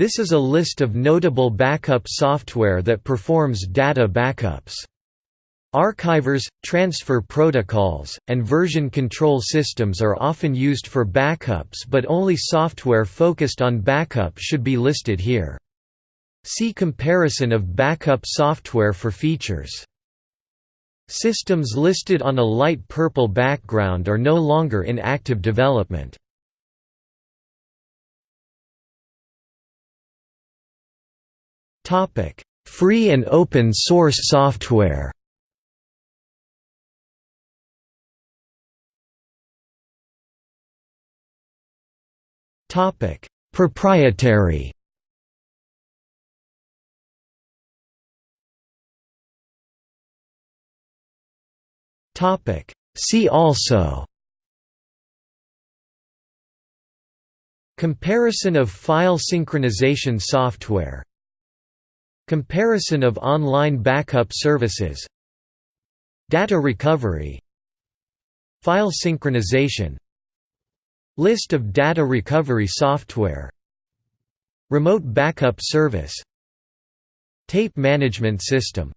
This is a list of notable backup software that performs data backups. Archivers, transfer protocols, and version control systems are often used for backups but only software focused on backup should be listed here. See comparison of backup software for features. Systems listed on a light purple background are no longer in active development. Free and open source software. Topic: Proprietary. Topic: See also. Comparison of file synchronization software Comparison of online backup services Data recovery File synchronization List of data recovery software Remote backup service Tape management system